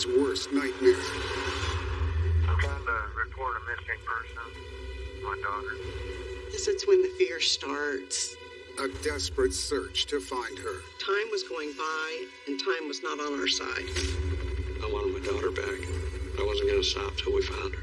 Christina's worst nightmare. I'm trying to report a missing person. My daughter. This is when the fear starts. A desperate search to find her. Time was going by, and time was not on our side. I wanted my daughter back. I wasn't going to stop till we found her.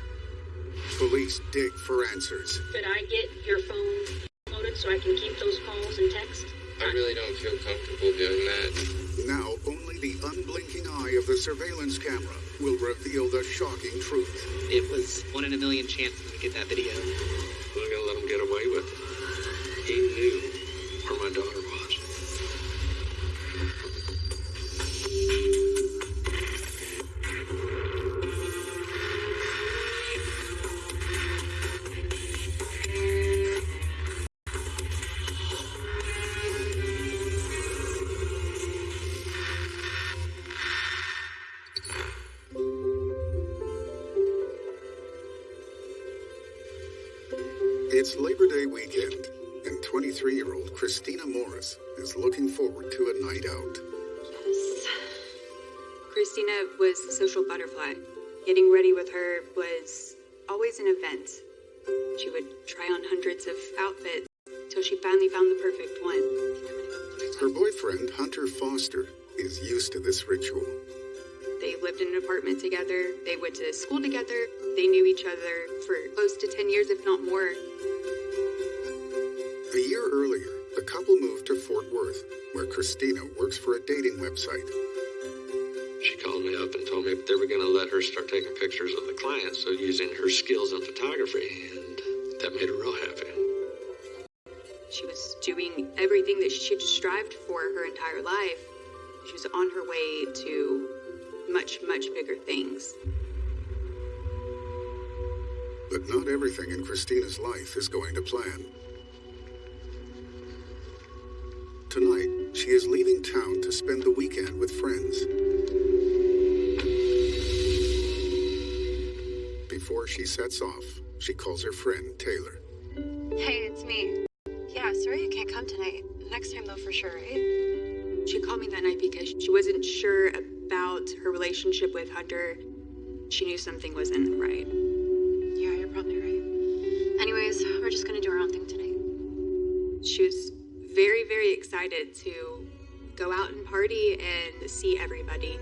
Police dig for answers. Could I get your phone loaded so I can keep those calls and texts? I really don't feel comfortable doing that. Now, only the unblinking eye of the surveillance camera will reveal the shocking truth. It was one in a million chance to get that video. I'm not going to let him get away with it. He knew where my daughter 23 year old Christina Morris is looking forward to a night out. Yes. Christina was a social butterfly. Getting ready with her was always an event. She would try on hundreds of outfits till she finally found the perfect one. Her boyfriend, Hunter Foster, is used to this ritual. They lived in an apartment together. They went to school together. They knew each other for close to 10 years, if not more. A year earlier, the couple moved to Fort Worth, where Christina works for a dating website. She called me up and told me they were going to let her start taking pictures of the clients, so using her skills in photography, and that made her real happy. She was doing everything that she had strived for her entire life. She was on her way to much, much bigger things. But not everything in Christina's life is going to plan. Tonight, she is leaving town to spend the weekend with friends. Before she sets off, she calls her friend Taylor. Hey, it's me. Yeah, sorry you can't come tonight. Next time, though, for sure, right? She called me that night because she wasn't sure about her relationship with Hunter. She knew something wasn't right. Very excited to go out and party and see everybody.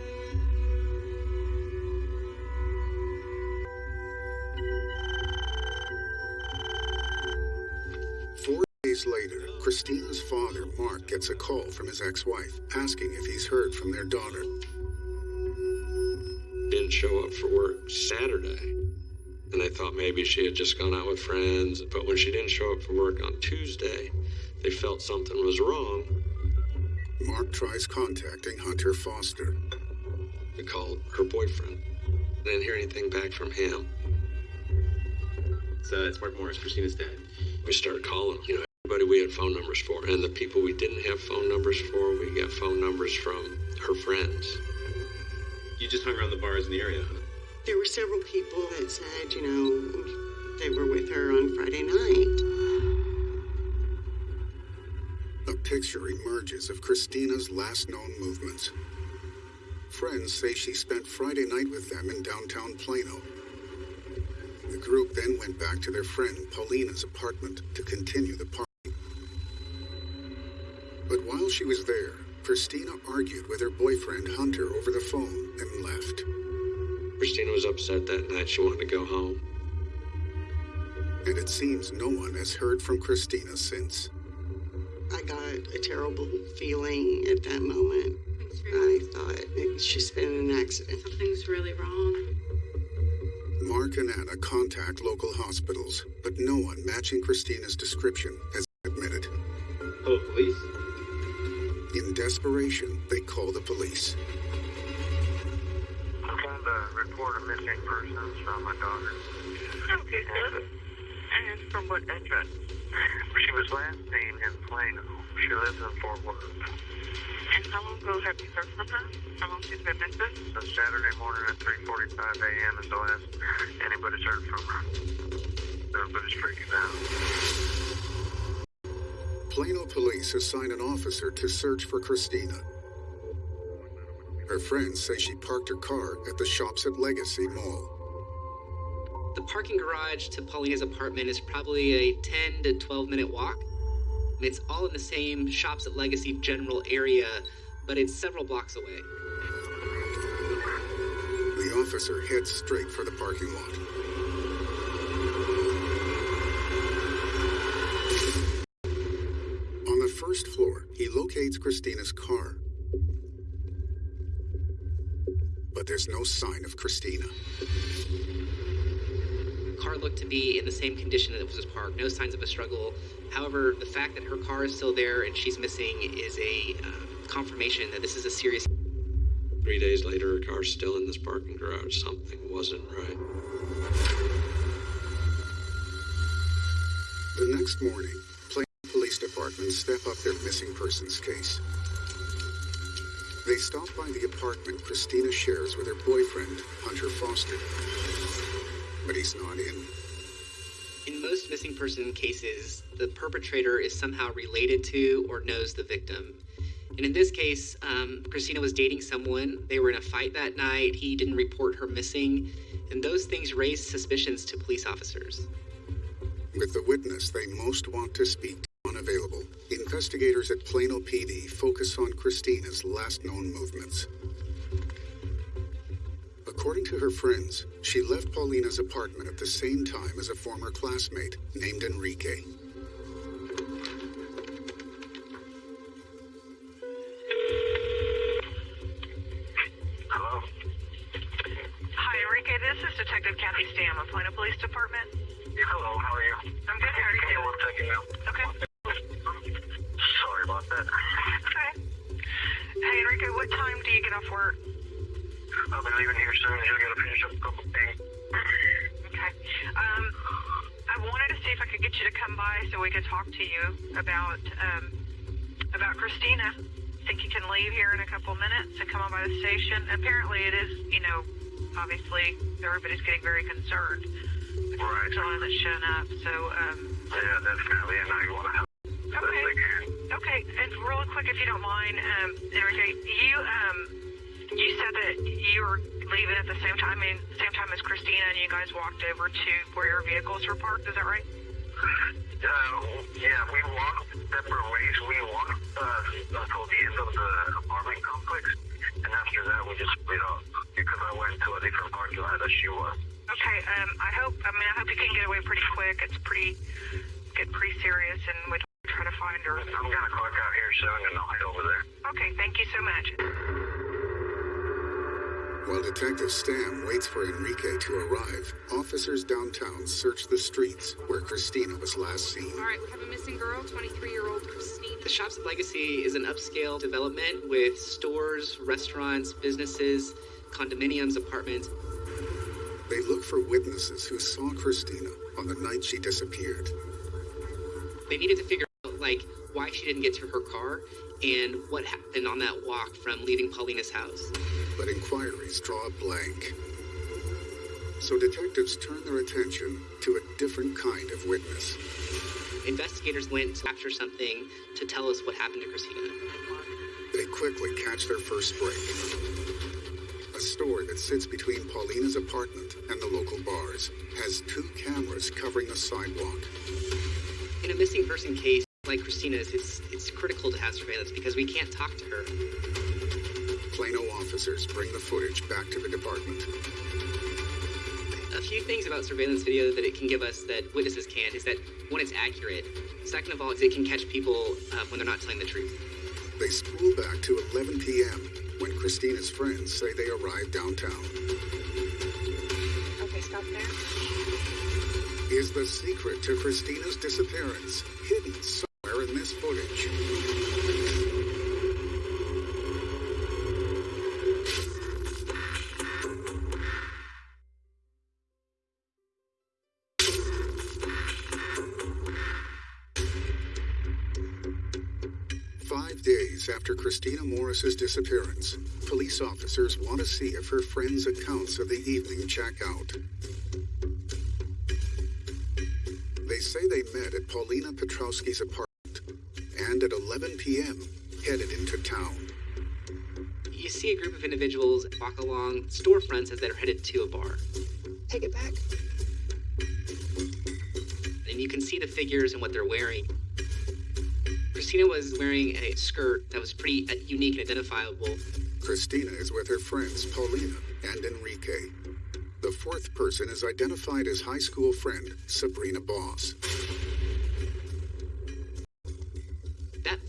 Four days later, Christina's father, Mark, gets a call from his ex wife asking if he's heard from their daughter. Didn't show up for work Saturday. And I thought maybe she had just gone out with friends. But when she didn't show up for work on Tuesday, they felt something was wrong. Mark tries contacting Hunter Foster. They called her boyfriend. Didn't hear anything back from him. So it's Mark Morris, Christina's dad. We started calling, you know, everybody we had phone numbers for. And the people we didn't have phone numbers for, we got phone numbers from her friends. You just hung around the bars in the area, huh? There were several people that said, you know, they were with her on Friday night. A picture emerges of Christina's last known movements. Friends say she spent Friday night with them in downtown Plano. The group then went back to their friend Paulina's apartment to continue the party. But while she was there, Christina argued with her boyfriend Hunter over the phone and left. Christina was upset that night. She wanted to go home. And it seems no one has heard from Christina since. I got a terrible feeling at that moment. I thought maybe she's been in an accident. Something's really wrong. Mark and Anna contact local hospitals, but no one matching Christina's description has admitted. Hello, police. In desperation, they call the police. I'm trying to report a missing person from my daughter. Okay, And, And from what address? She was last seen in Plano. She lives in Fort Worth. And how long ago have you heard from her? How long she's been missing? So Saturday morning at 3.45 a.m. is the last anybody's heard from her. Everybody's freaking out. Plano police assign an officer to search for Christina. Her Her friends say she parked her car at the shops at Legacy Mall. The parking garage to Paulina's apartment is probably a 10 to 12 minute walk. It's all in the same shops at Legacy general area, but it's several blocks away. The officer heads straight for the parking lot. On the first floor, he locates Christina's car. But there's no sign of Christina. The car looked to be in the same condition that it was parked, no signs of a struggle. However, the fact that her car is still there and she's missing is a uh, confirmation that this is a serious. Three days later, her car's still in this parking garage. Something wasn't right. The next morning, Plano Police Department step up their missing persons case. They stop by the apartment Christina shares with her boyfriend, Hunter Foster. But he's not in. In most missing person cases, the perpetrator is somehow related to or knows the victim. And in this case, um, Christina was dating someone. They were in a fight that night. He didn't report her missing. And those things raised suspicions to police officers. With the witness they most want to speak to unavailable, investigators at Plano PD focus on Christina's last known movements. According to her friends, she left Paulina's apartment at the same time as a former classmate named Enrique. Hello? Hi, Enrique. This is Detective Kathy Stam of Plano Police Department. Hello, how are you? I'm good. How are you Give me doing? one second now. Okay. Sorry about that. Okay. Hey, Enrique. What time do you get off work? Leaving here soon. Just gotta finish up a couple things. Okay. Um, I wanted to see if I could get you to come by so we could talk to you about um about Christina. Think you can leave here in a couple minutes and come on by the station? Apparently, it is. You know, obviously, everybody's getting very concerned. Right. John hasn't shown up, so um. Yeah, definitely. And I want to help. Okay. I. Okay, and really quick, if you don't mind, um, Enrique, you um, you that you were leaving at the same time, mean, same time as Christina, and you guys walked over to where your vehicles were parked. Is that right? Uh, yeah, we walked separate ways. We walked uh, until the end of the apartment complex. And after that, we just split up because I went to a different parking lot that she was. Okay. Um, I hope. I mean, I hope you can get away pretty quick. It's pretty get pretty serious, and we try to find her. I'm going to clock out here soon and I'll head over there. Okay. Thank you so much. While Detective Stam waits for Enrique to arrive, officers downtown search the streets where Christina was last seen. All right, we have a missing girl, 23 year old Christina. The Shops at Legacy is an upscale development with stores, restaurants, businesses, condominiums, apartments. They look for witnesses who saw Christina on the night she disappeared. They needed to figure out, like, why she didn't get to her car and what happened on that walk from leaving Paulina's house. But inquiries draw a blank. So detectives turn their attention to a different kind of witness. Investigators went to capture something to tell us what happened to Christina. They quickly catch their first break. A store that sits between Paulina's apartment and the local bars has two cameras covering the sidewalk. In a missing person case like Christina's, it's it's critical to have surveillance because we can't talk to her. Plano officers bring the footage back to the department. A few things about surveillance video that it can give us that witnesses can't is that one, it's accurate. Second of all, is it can catch people uh, when they're not telling the truth. They spool back to 11 p.m. when Christina's friends say they arrived downtown. Okay, stop there. Is the secret to Christina's disappearance hidden somewhere in Five days after Christina Morris's disappearance, police officers want to see if her friends' accounts of the evening check out. They say they met at Paulina Petrowski's apartment at 11 p.m. headed into town. you see a group of individuals walk along storefronts as they're headed to a bar. Take it back. and you can see the figures and what they're wearing. Christina was wearing a skirt that was pretty uh, unique and identifiable. Christina is with her friends Paulina and Enrique. The fourth person is identified as high school friend Sabrina Boss.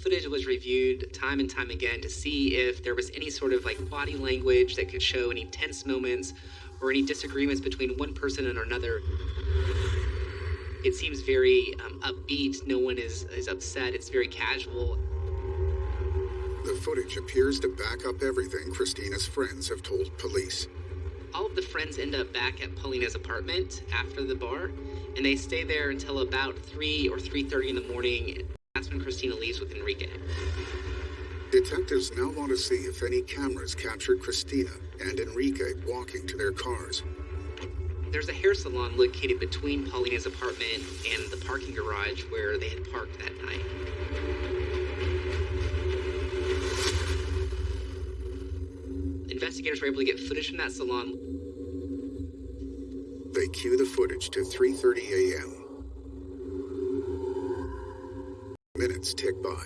Footage was reviewed time and time again to see if there was any sort of like body language that could show any tense moments or any disagreements between one person and another. It seems very um, upbeat. No one is, is upset. It's very casual. The footage appears to back up everything Christina's friends have told police. all of the friends end up back at Paulina's apartment after the bar, and they stay there until about three or three thirty in the morning. That's when Christina leaves with Enrique. Detectives now want to see if any cameras captured Christina and Enrique walking to their cars. There's a hair salon located between Paulina's apartment and the parking garage where they had parked that night. Investigators were able to get footage from that salon. They cue the footage to 3:30 a.m. Minutes tick by.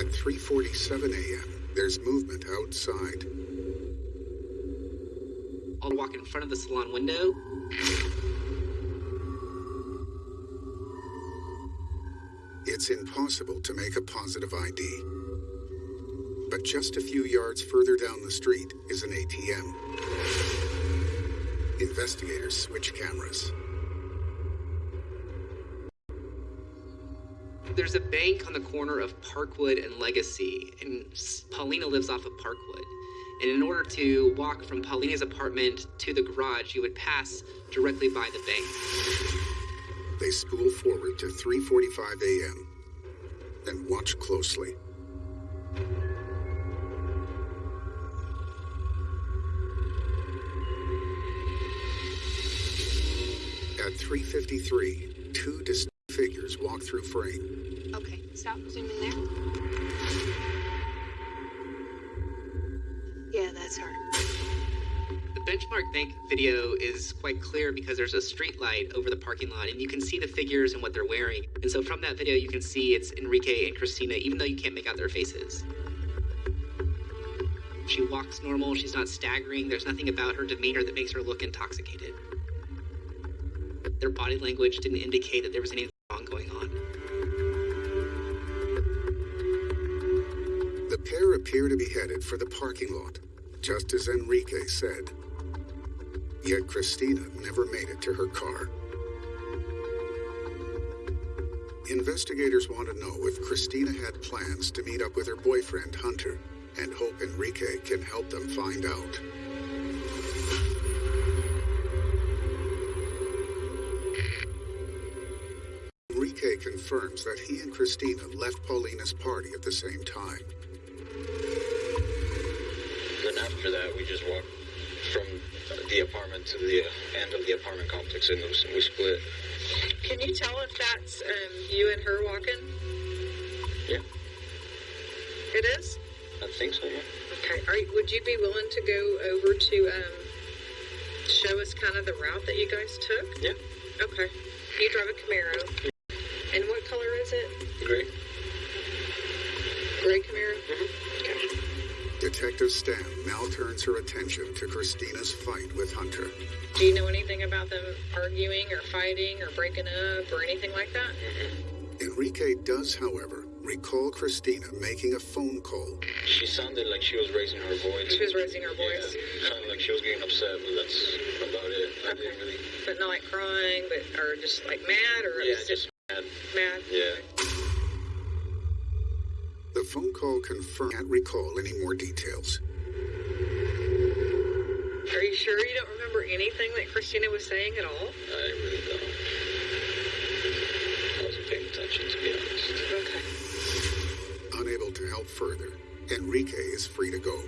At 3:47 a.m., there's movement outside. I'll walk in front of the salon window. It's impossible to make a positive ID. But just a few yards further down the street is an ATM. Investigators switch cameras. There's a bank on the corner of Parkwood and Legacy, and Paulina lives off of Parkwood. And in order to walk from Paulina's apartment to the garage, you would pass directly by the bank. They spool forward to 3:45 a.m. and watch closely. At 3:53, two distinct walk through frame. Okay, stop. Zoom in there. Yeah, that's her. The benchmark bank video is quite clear because there's a street light over the parking lot, and you can see the figures and what they're wearing. And so from that video, you can see it's Enrique and Christina, even though you can't make out their faces. She walks normal, she's not staggering, there's nothing about her demeanor that makes her look intoxicated. Their body language didn't indicate that there was anything wrong going on. The pair appear to be headed for the parking lot, just as Enrique said. Yet Christina never made it to her car. Investigators want to know if Christina had plans to meet up with her boyfriend Hunter and hope Enrique can help them find out. Confirms that he and Christina left Paulina's party at the same time. Then after that, we just walked from the apartment to the end of the apartment complex, and we split. Can you tell if that's um, you and her walking? Yeah, It is. I think so. Yeah. Okay. Are you, would you be willing to go over to um, show us kind of the route that you guys took? Yeah. Okay. You drive a Camaro. And what color is it? Gray. Gray Camaro. Mm-hmm. Detective Stam now turns her attention to Christina's fight with Hunter. Do you know anything about them arguing or fighting or breaking up or anything like that? Mm-hmm. Enrique does, however, recall Christina making a phone call. She sounded like she was raising her voice. She was raising her voice, Yeah, sounded like she was getting upset, but that's about it. I didn't really. but not like crying, but or just like mad or Yeah, upset- just mad. Yeah. The phone call confirmed can't recall any more details. Are you sure you don't remember anything that Christina was saying at all? I really don't. I wasn't paying attention, to be honest. Okay. Unable to help further, Enrique is free to go.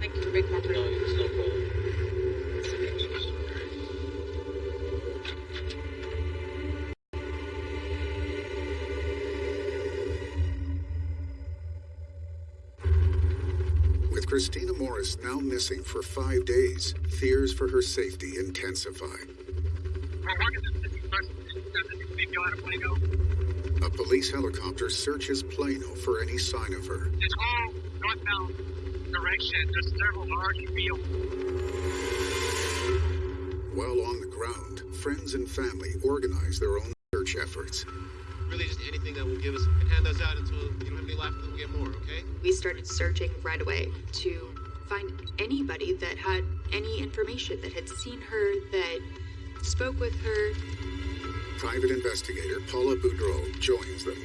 Thank you for being No, cooperative. it's no problem. Christina Morris, now missing for five days, fears for her safety intensify. We're working this missing person. Doesn't think you out of Plano. A police helicopter searches Plano for any sign of her. This whole northbound direction, there's several large fields. While on the ground, friends and family organize their own search efforts. Really, just anything that will give us, and hand those out until you don't have any left, and then we'll get more, okay? We started searching right away to find anybody that had any information that had seen her, that spoke with her. Private investigator Paula Boudreau joins them.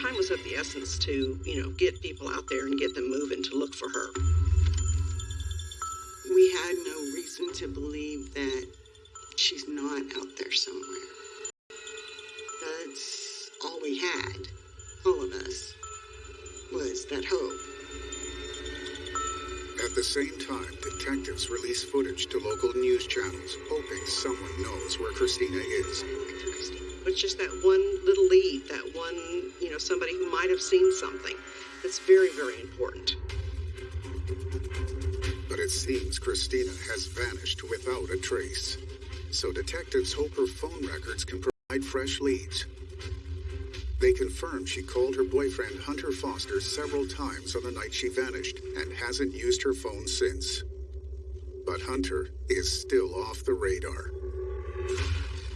Time was of the essence to, you know, get people out there and get them moving to look for her. We had no reason to believe that she's not out there somewhere. All we had, all of us, was that hope. At the same time, detectives release footage to local news channels, hoping someone knows where Christina is. It's just that one little lead, that one, you know, somebody who might have seen something. That's very, very important. But it seems Christina has vanished without a trace. So detectives hope her phone records can provide fresh leads. They confirm she called her boyfriend Hunter Foster several times on the night she vanished and hasn't used her phone since. But Hunter is still off the radar.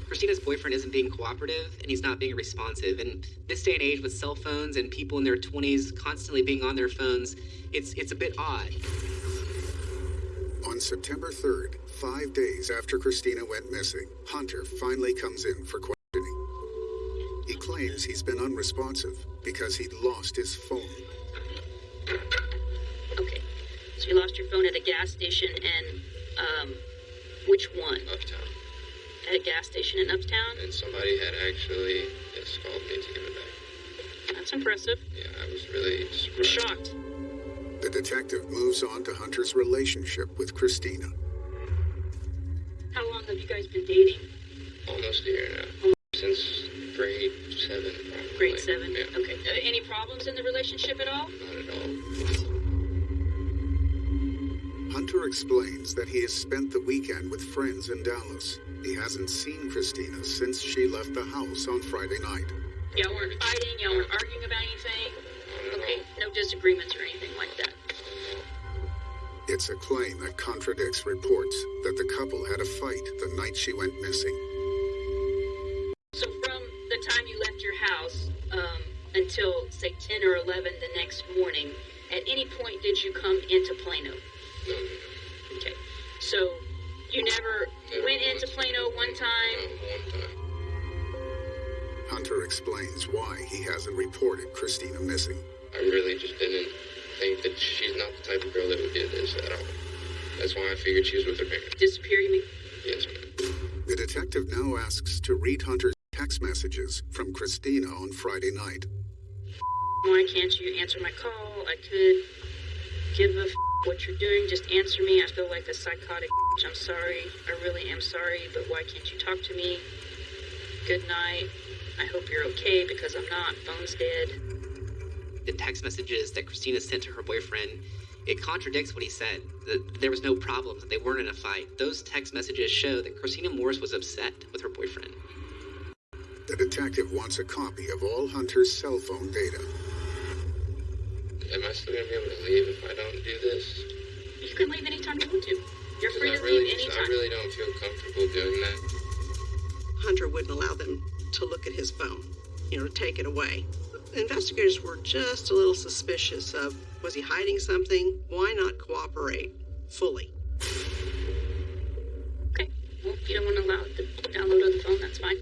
Christina's boyfriend isn't being cooperative and he's not being responsive. And this day and age with cell phones and people in their 20s constantly being on their phones, it's it's a bit odd. On September 3rd, five days after Christina went missing, Hunter finally comes in for questioning. He claims he's been unresponsive because he'd lost his phone. Okay. So you lost your phone at a gas station and, um, which one? Uptown. At a gas station in Uptown? And somebody had actually yes, called me to give it back. That's impressive. Yeah, I was really surprised. shocked. The detective moves on to Hunter's relationship with Christina. How long have you guys been dating? Almost a year now. Since grade seven, probably. Grade seven? Yeah, Okay. Uh, any problems in the relationship at all? not at all. Hunter explains that he has spent the weekend with friends in Dallas. He hasn't seen Christina since she left the house on Friday night. Y'all weren't fighting? Y'all weren't arguing about anything? Okay. No disagreements or anything like that? It's a claim that contradicts reports that the couple had a fight the night she went missing. Or 11 the next morning, at any point did you come into Plano? No, Okay. So you never Never went into. Plano one no, time? one time. Hunter explains why he hasn't reported Christina missing. I really just didn't think that she's not the type of girl that would do this at all. That's why I figured she was with her parents. Disappear, you mean? Yes, ma'am. The detective now asks to read Hunter's text messages from Christina on Friday night. Why can't you answer my call? I could give a f- what you're doing. Just answer me. I feel like a psychotic. bitch. I'm sorry. I really am sorry, but why can't you talk to me? Good night. I hope you're okay because I'm not. Phone's dead. The text messages that Christina sent to her boyfriend, it contradicts what he said. That there was no problem, that they weren't in a fight. Those text messages show that Christina Morris was upset with her boyfriend. The detective wants a copy of all Hunter's cell phone data. Am I still gonna be able to leave if I don't do this? You can leave anytime you want to. You're free to really, leave just, I really don't feel comfortable doing that. Hunter wouldn't allow them to look at his phone, you know, to take it away. The investigators were just a little suspicious of was he hiding something? Why not cooperate fully? Okay. Well, if you don't want to allow it to download on the phone, that's fine.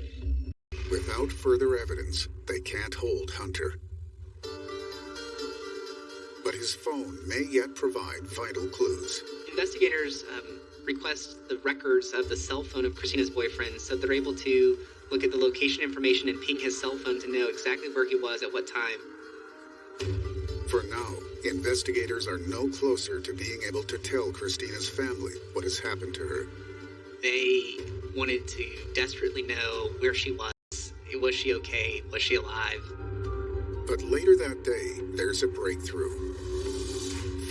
Without further evidence, they can't hold Hunter. His phone may yet provide vital clues. Investigators um, request the records of the cell phone of Christina's boyfriend so they're able to look at the location information and ping his cell phone to know exactly where he was at what time. For now, investigators are no closer to being able to tell Christina's family what has happened to her. They wanted to desperately know where she was. Was she okay? Was she alive? But later that day, there's a breakthrough.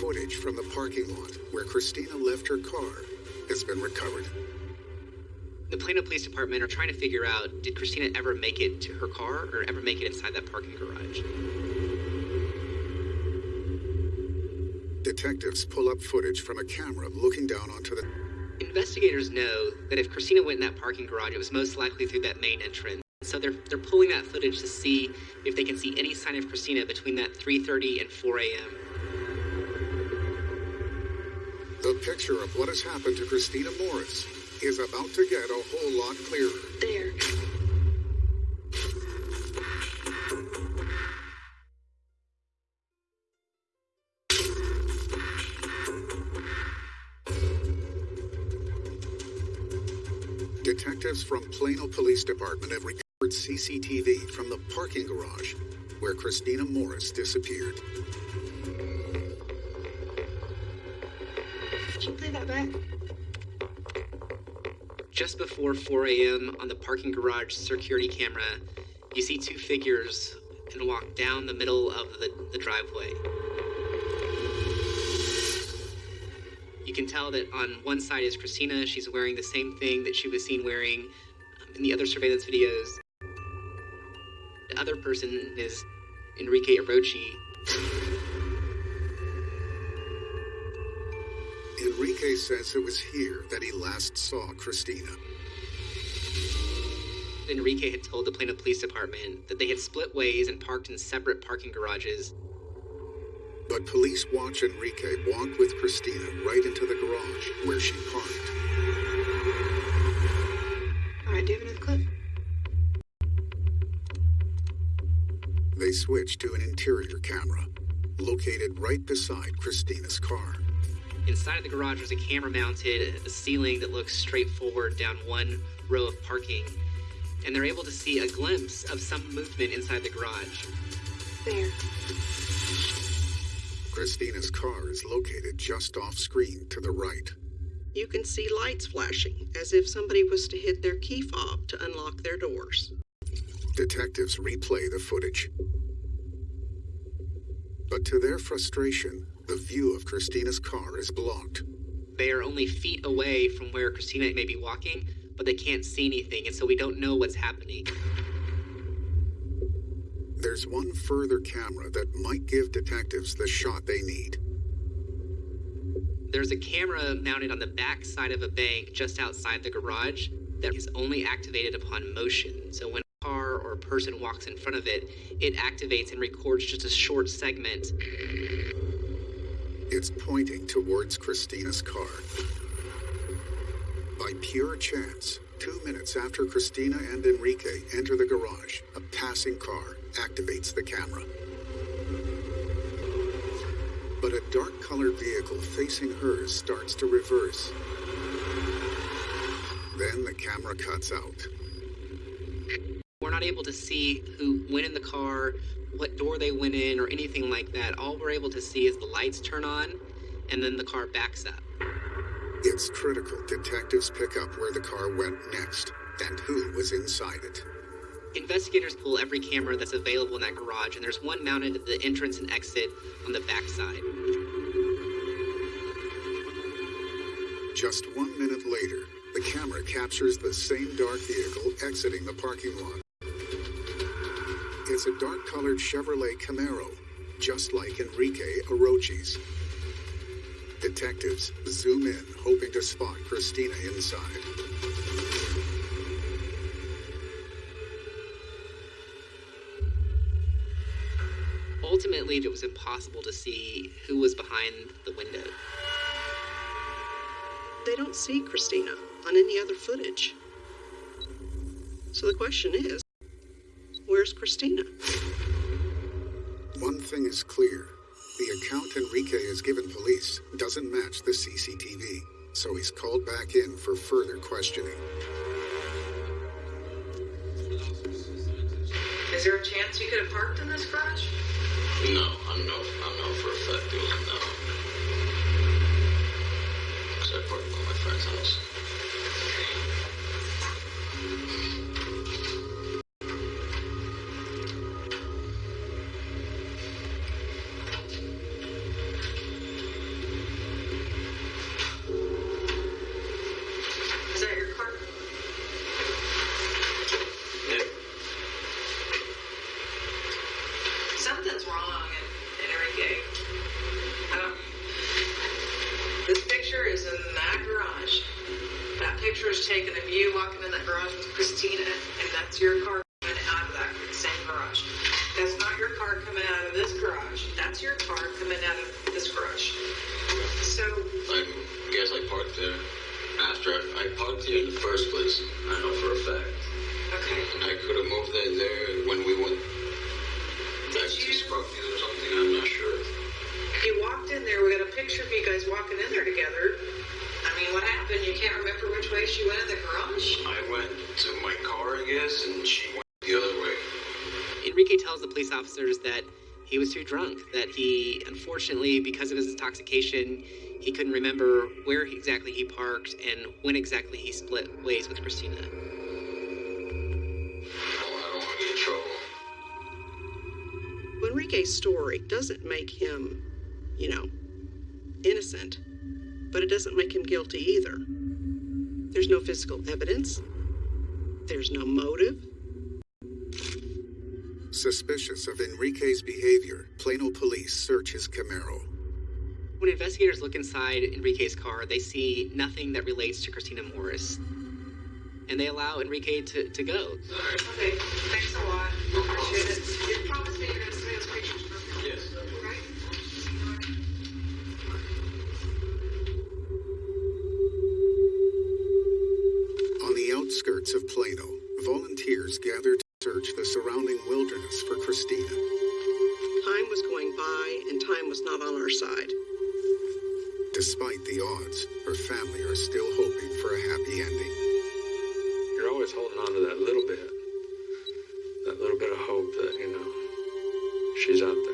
Footage from the parking lot where Christina left her car has been recovered. The Plano Police Department are trying to figure out did Christina ever make it to her car or ever make it inside that parking garage? Detectives pull up footage from a camera looking down onto the. Investigators know that if Christina went in that parking garage, it was most likely through that main entrance. So they're they're pulling that footage to see if they can see any sign of Christina between that 3:30 and 4 a.m. picture of what has happened to Christina Morris is about to get a whole lot clearer. There. Detectives from Plano Police Department have recovered CCTV from the parking garage where Christina Morris disappeared. Back? Just before 4 a.m. on the parking garage security camera, you see two figures and walk down the middle of the, the driveway. You can tell that on one side is Christina. She's wearing the same thing that she was seen wearing um, in the other surveillance videos. The other person is Enrique Arochi. Enrique says it was here that he last saw Christina. Enrique had told the Plano Police Department that they had split ways and parked in separate parking garages. But police watch Enrique walk with Christina right into the garage where she parked. All right, do you have another clip? They switch to an interior camera located right beside Christina's car. Inside of the garage was a camera mounted at the ceiling that looks straight forward down one row of parking. And they're able to see a glimpse of some movement inside the garage. There. Christina's car is located just off screen to the right. You can see lights flashing, as if somebody was to hit their key fob to unlock their doors. Detectives replay the footage. But to their frustration, the view of Christina's car is blocked. They are only feet away from where Christina may be walking, but they can't see anything, and so we don't know what's happening. There's one further camera that might give detectives the shot they need. There's a camera mounted on the back side of a bank just outside the garage that is only activated upon motion. So when a car or a person walks in front of it, it activates and records just a short segment. It's pointing towards Christina's car. By pure chance, two minutes after Christina and Enrique enter the garage, a passing car activates the camera. But a dark colored vehicle facing hers starts to reverse. Then the camera cuts out. Not able to see who went in the car, what door they went in, or anything like that. All we're able to see is the lights turn on and then the car backs up. It's critical detectives pick up where the car went next and who was inside it. Investigators pull every camera that's available in that garage, and there's one mounted at the entrance and exit on the back side. Just one minute later, the camera captures the same dark vehicle exiting the parking lot. It's a dark colored Chevrolet Camaro, just like Enrique Arochi's. Detectives zoom in, hoping to spot Christina inside. Ultimately, it was impossible to see who was behind the window. They don't see Christina on any other footage. So the question is where's Christina? One thing is clear the account Enrique has given police doesn't match the CCTV, so he's called back in for further questioning. Is there a chance you could have parked in this garage? No, I'm no, I'm no for a fact it was no. Because I parked by my friend's house. something's wrong in every game. Um, this picture is in that garage. That picture is taken of you walking in that garage with Christina, and that's your car coming out of that same garage. That's not your car coming out of this garage. That's your car coming out of this garage. So. I guess I parked there after I parked there in the first place. I know for a fact. Okay. And I could have moved that there when we went back to Scrubfield or something. I'm not sure. You walked in there, we got a picture of you guys walking in there together. I mean, what happened? You can't remember which way she went in the garage? I went to my car, I guess, and she went the other way. Enrique tells the police officers that he was too drunk, that he, unfortunately, because of his intoxication, he couldn't remember where exactly he parked and when exactly he split ways with Christina. Enrique's story doesn't make him, you know, innocent, but it doesn't make him guilty either. There's no physical evidence, there's no motive. Suspicious of Enrique's behavior, Plano police search his Camaro. When investigators look inside Enrique's car, they see nothing that relates to Christina Morris. And they allow Enrique to, to go. Okay, thanks a lot. Appreciate it. You promised me you're gonna send volunteers gather to search the surrounding wilderness for Christina. Time was going by, and time was not on our side. Despite the odds, her family are still hoping for a happy ending. You're always holding on to that little bit. That little bit of hope that, you know, she's out there.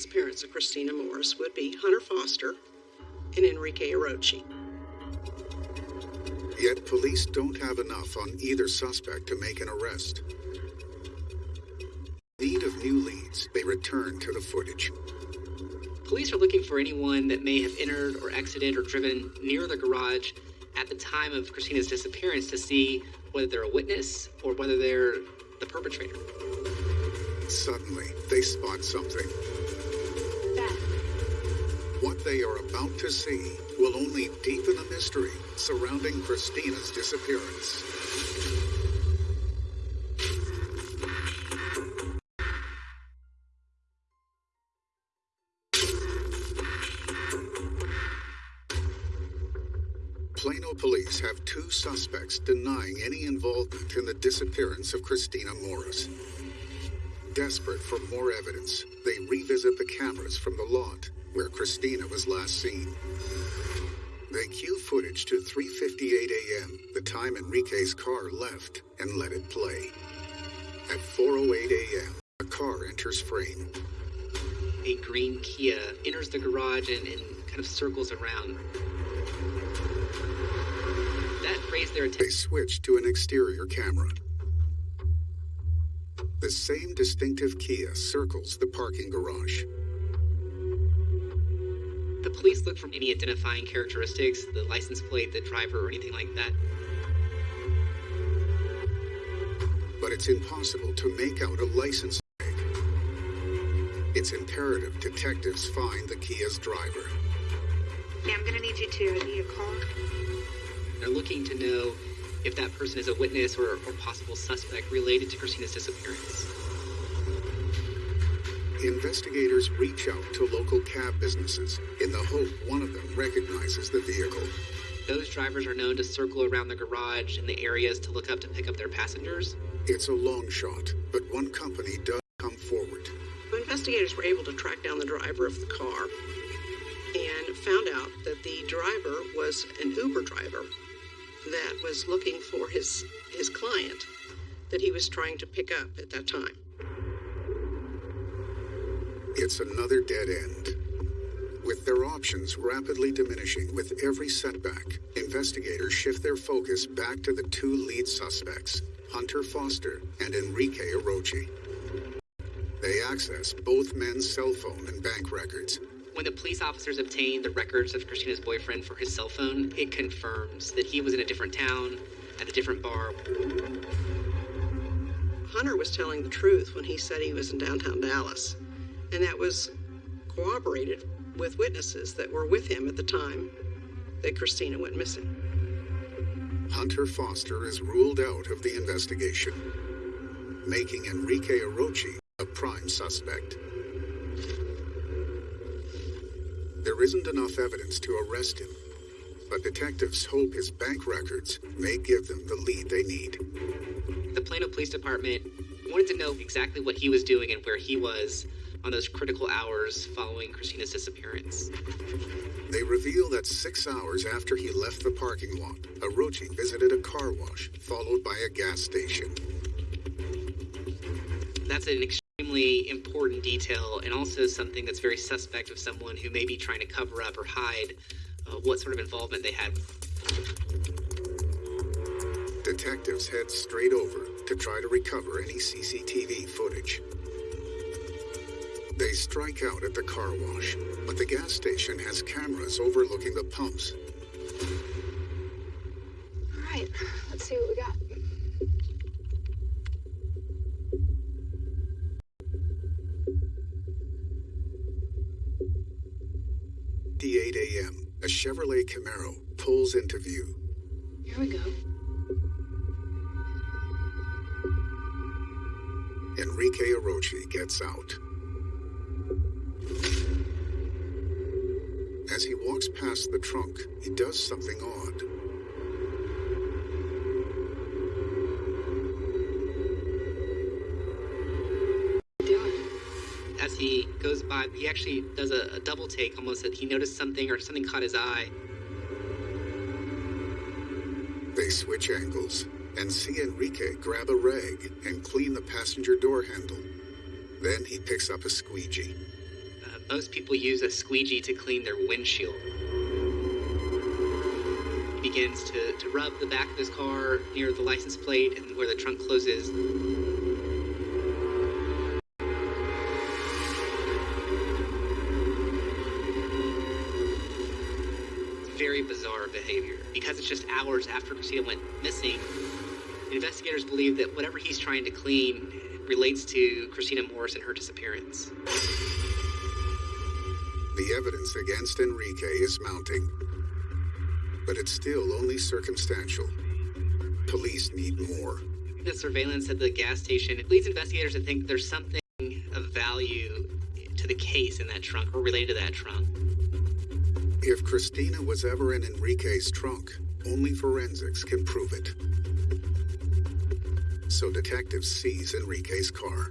Disappearance of Christina Morris would be Hunter Foster and Enrique Arochi. Yet police don't have enough on either suspect to make an arrest. In Need of new leads, they return to the footage. Police are looking for anyone that may have entered or exited or driven near the garage at the time of Christina's disappearance to see whether they're a witness or whether they're the perpetrator. Suddenly, they spot something. They are about to see will only deepen the mystery surrounding Christina's disappearance. Plano police have two suspects denying any involvement in the disappearance of Christina Morris. Desperate for more evidence, they revisit the cameras from the lot where Christina was last seen. They cue footage to 3:58 a.m., the time Enrique's car left, and let it play. At 4:08 a.m., a car enters frame. A green Kia enters the garage and, and kind of circles around. That raised their attention. They switch to an exterior camera. The same distinctive Kia circles the parking garage. The police look for any identifying characteristics, the license plate, the driver, or anything like that. but it's impossible to make out a license plate. It's imperative detectives find the Kia's driver. Yeah, I'm gonna need you to. I need a call. They're looking to know if that person is a witness or, or possible suspect related to Christina's disappearance. Investigators reach out to local cab businesses in the hope one of them recognizes the vehicle. Those drivers are known to circle around the garage and the areas to look up to pick up their passengers. It's a long shot, but one company does come forward. Investigators were able to track down the driver of the car and found out that the driver was an Uber driver that was looking for his his client that he was trying to pick up at that time. It's another dead end. With their options rapidly diminishing with every setback, investigators shift their focus back to the two lead suspects, Hunter Foster and Enrique Arochi. They access both men's cell phone and bank records. When the police officers obtained the records of Christina's boyfriend for his cell phone, it confirms that he was in a different town, at a different bar. Hunter was telling the truth when he said he was in downtown Dallas, and that was corroborated with witnesses that were with him at the time that Christina went missing. Hunter Foster is ruled out of the investigation, making Enrique Arochi a prime suspect. There isn't enough evidence to arrest him, but detectives hope his bank records may give them the lead they need. The Plano Police Department wanted to know exactly what he was doing and where he was on those critical hours following Christina's disappearance. They reveal that six hours after he left the parking lot, Arochi visited a car wash, followed by a gas station. That's an extremely important detail and also something that's very suspect of someone who may be trying to cover up or hide uh, what sort of involvement they had. Detectives head straight over to try to recover any CCTV footage. They strike out at the car wash, but the gas station has cameras overlooking the pumps. Camaro pulls into view. Here we go. Enrique Arochi gets out. As he walks past the trunk, he does something odd. As he goes by, he actually does a, a double take, almost that he noticed something or something caught his eye. Switch angles and see Enrique grab a rag and clean the passenger door handle. Then he picks up a squeegee. Uh, most people use a squeegee to clean their windshield. He begins to, to rub the back of his car near the license plate and where the trunk closes. Behavior. Because it's just hours after Christina went missing, investigators believe that whatever he's trying to clean relates to Christina Morris and her disappearance. The evidence against Enrique is mounting. But it's still only circumstantial. Police need more. The surveillance at the gas station leads investigators to think there's something of value to the case in that trunk or related to that trunk. If Christina was ever in Enrique's trunk, only forensics can prove it. So detectives seize Enrique's car.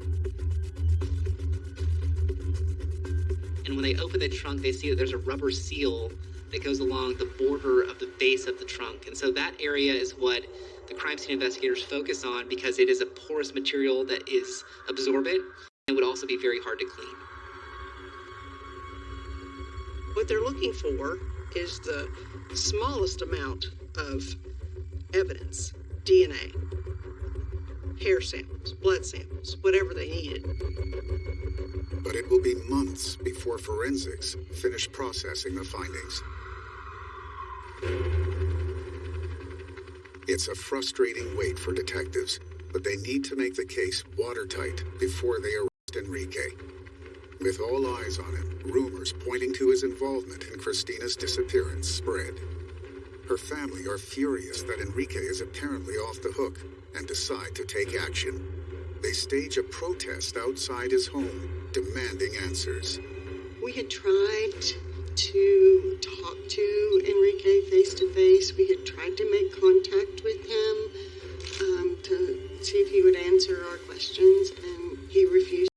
And when they open the trunk, they see that there's a rubber seal that goes along the border of the base of the trunk. And so that area is what the crime scene investigators focus on because it is a porous material that is absorbent and would also be very hard to clean. What they're looking for is the smallest amount of evidence DNA, hair samples, blood samples, whatever they needed. But it will be months before forensics finish processing the findings. It's a frustrating wait for detectives, but they need to make the case watertight before they arrest Enrique. With all eyes on him, rumors pointing to his involvement in Christina's disappearance spread. Her family are furious that Enrique is apparently off the hook and decide to take action. They stage a protest outside his home, demanding answers. We had tried to talk to Enrique face to face. We had tried to make contact with him um, to see if he would answer our questions, and he refused.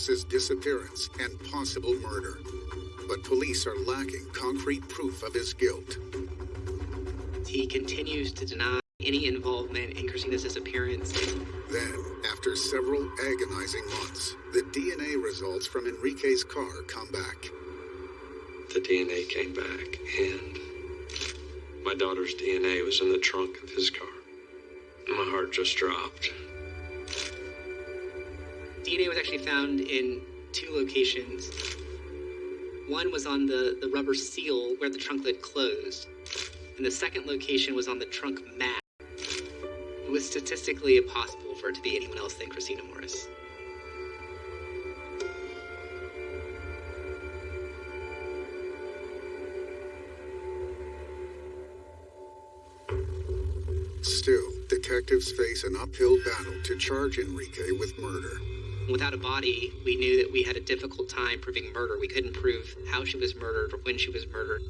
Christina Morris's disappearance and possible murder. But police are lacking concrete proof of his guilt. he continues to deny any involvement in Christina's disappearance. Then, after several agonizing months, the DNA results from Enrique's car come back. The DNA came back, and my daughter's DNA was in the trunk of his car. My heart just dropped. DNA was actually found in two locations. One was on the, the rubber seal where the trunk lid closed, and the second location was on the trunk mat. It was statistically impossible for it to be anyone else than Christina Morris. Still, detectives face an uphill battle to charge Enrique with murder. Without a body, we knew that we had a difficult time proving murder. We couldn't prove how she was murdered or when she was murdered.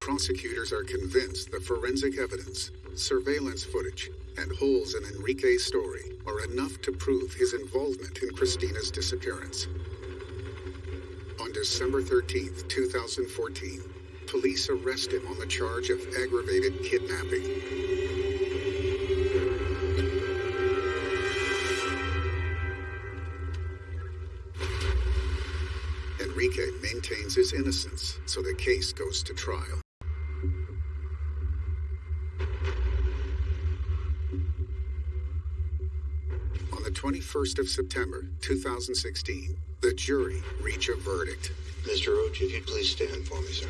Prosecutors are convinced the forensic evidence, surveillance footage, and holes in Enrique's story are enough to prove his involvement in Christina's disappearance. On December 13th, 2014, police arrest him on the charge of aggravated kidnapping. His innocence, so the case goes to trial. On the 21st of September, 2016, the jury reach a verdict. Mr. Roach, if you'd please stand for me, sir.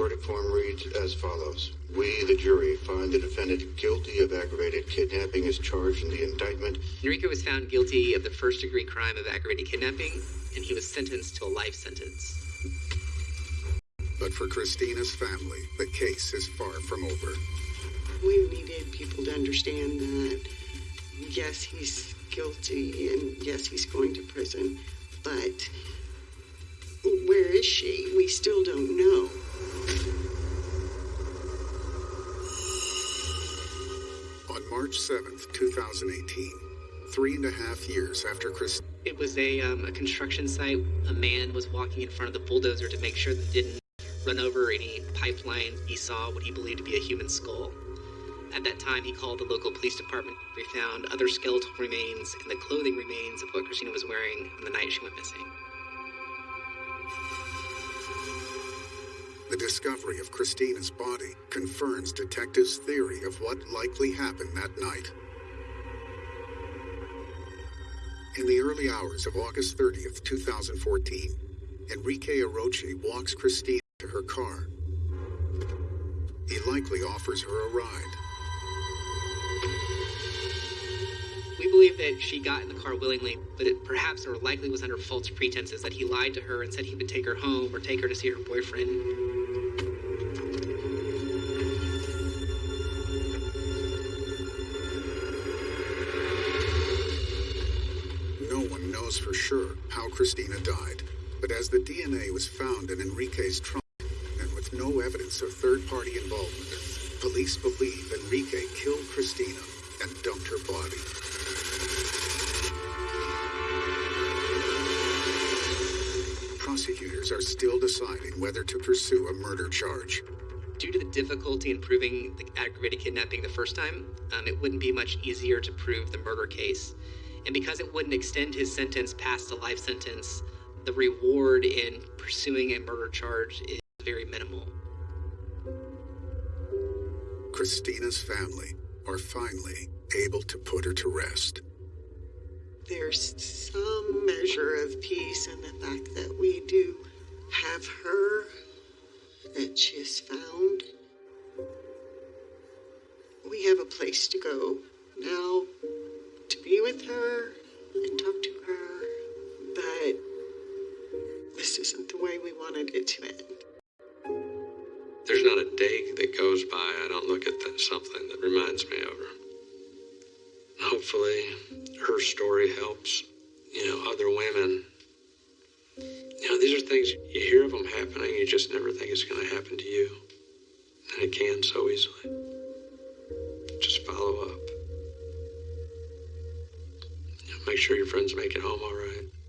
The verdict form reads as follows. We, the jury, find the defendant guilty of aggravated kidnapping as charged in the indictment. Enrique was found guilty of the first degree crime of aggravated kidnapping, and he was sentenced to a life sentence. But for Christina's family, the case is far from over. We needed people to understand that, yes, he's guilty and yes, he's going to prison, but where is she? We still don't know. March 7th, 2018, three and a half years after Chris. It was a, um, a construction site. A man was walking in front of the bulldozer to make sure that it didn't run over any pipeline. He saw what he believed to be a human skull. At that time, he called the local police department. We found other skeletal remains and the clothing remains of what Christina was wearing on the night she went missing. The discovery of Christina's body confirms detectives' theory of what likely happened that night. In the early hours of August 30th, 2014, Enrique Arochi walks Christina to her car. He likely offers her a ride. We believe that she got in the car willingly, but it perhaps or likely was under false pretenses that he lied to her and said he would take her home or take her to see her boyfriend. Sure how Christina died, but as the DNA was found in Enrique's trunk and with no evidence of third party involvement, police believe Enrique killed Christina and dumped her body. Prosecutors are still deciding whether to pursue a murder charge. Due to the difficulty in proving the aggravated kidnapping the first time, um, it wouldn't be much easier to prove the murder case. And because it wouldn't extend his sentence past a life sentence, the reward in pursuing a murder charge is very minimal. Christina's family are finally able to put her to rest. There's some measure of peace in the fact that we do have her, that she is found. We have a place to go now to be with her and talk to her, but this isn't the way we wanted it to end. There's not a day that goes by I don't look at that, something that reminds me of her. Hopefully, her story helps, you know, other women. You know, these are things you hear of them happening, you just never think it's going to happen to you. And it can so easily. Just follow up. Make sure your friends make it home all right.